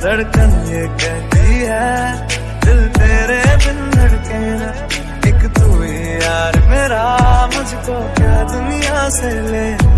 धड़कन ये कहती है, दिल तेरे बिन धड़के ना। एक तू ही यार मेरा, मुझको क्या दुनिया से लेना